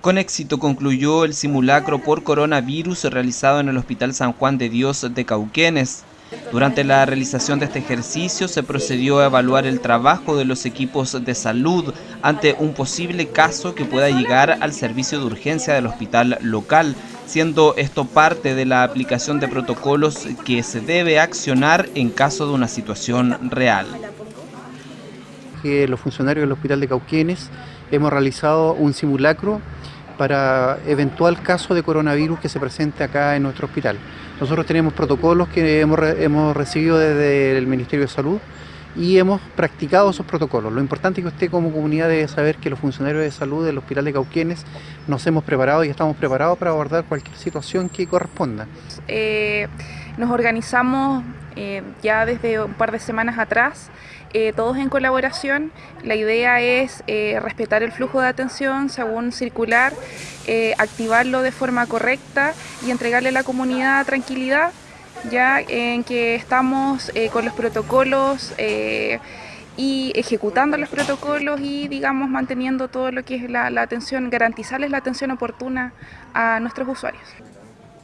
Con éxito concluyó el simulacro por coronavirus realizado en el Hospital San Juan de Dios de Cauquenes. Durante la realización de este ejercicio se procedió a evaluar el trabajo de los equipos de salud ante un posible caso que pueda llegar al servicio de urgencia del hospital local, siendo esto parte de la aplicación de protocolos que se debe accionar en caso de una situación real. Los funcionarios del Hospital de Cauquenes hemos realizado un simulacro para eventual caso de coronavirus que se presente acá en nuestro hospital. Nosotros tenemos protocolos que hemos, hemos recibido desde el Ministerio de Salud y hemos practicado esos protocolos. Lo importante es que usted como comunidad debe saber que los funcionarios de salud del Hospital de Cauquenes nos hemos preparado y estamos preparados para abordar cualquier situación que corresponda. Eh, nos organizamos eh, ya desde un par de semanas atrás, eh, todos en colaboración. La idea es respetar el flujo de atención según circular, activarlo de forma correcta y entregarle a la comunidad tranquilidad ya en que estamos eh, con los protocolos eh, y ejecutando los protocolos y digamos manteniendo todo lo que es la, la atención, garantizarles la atención oportuna a nuestros usuarios.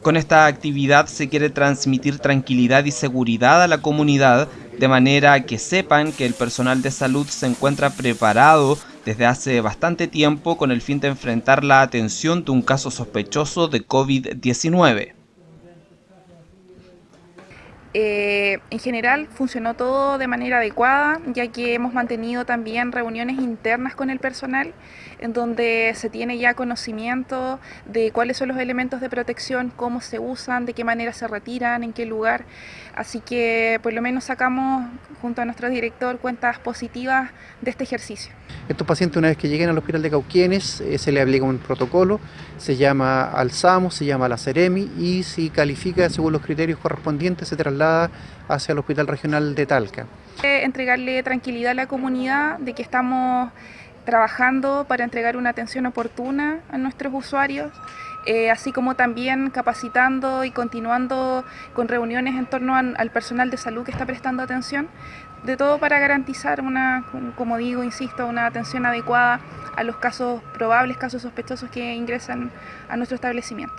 Con esta actividad se quiere transmitir tranquilidad y seguridad a la comunidad de manera que sepan que el personal de salud se encuentra preparado desde hace bastante tiempo con el fin de enfrentar la atención de un caso sospechoso de COVID-19. Eh, en general funcionó todo de manera adecuada, ya que hemos mantenido también reuniones internas con el personal, en donde se tiene ya conocimiento de cuáles son los elementos de protección, cómo se usan, de qué manera se retiran, en qué lugar. Así que por lo menos sacamos junto a nuestro director cuentas positivas de este ejercicio. Estos pacientes una vez que lleguen al hospital de Cauquienes eh, se le aplica un protocolo, se llama Alzamo, se llama la Ceremi y si califica según los criterios correspondientes se traslada hacia el Hospital Regional de Talca. Entregarle tranquilidad a la comunidad de que estamos trabajando para entregar una atención oportuna a nuestros usuarios, eh, así como también capacitando y continuando con reuniones en torno al personal de salud que está prestando atención, de todo para garantizar una, como digo, insisto, una atención adecuada a los casos probables, casos sospechosos que ingresan a nuestro establecimiento.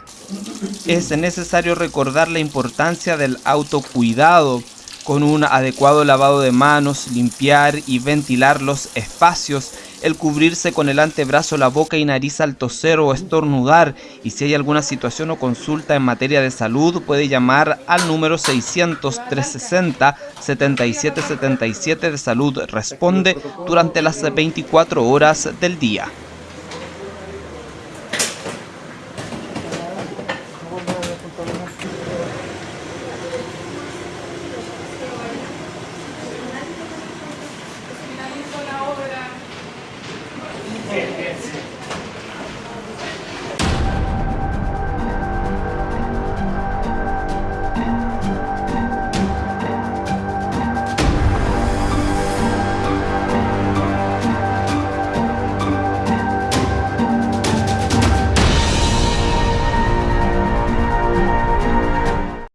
Es necesario recordar la importancia del autocuidado con un adecuado lavado de manos, limpiar y ventilar los espacios, el cubrirse con el antebrazo, la boca y nariz al toser o estornudar y si hay alguna situación o consulta en materia de salud puede llamar al número 600-360-7777 de salud responde durante las 24 horas del día.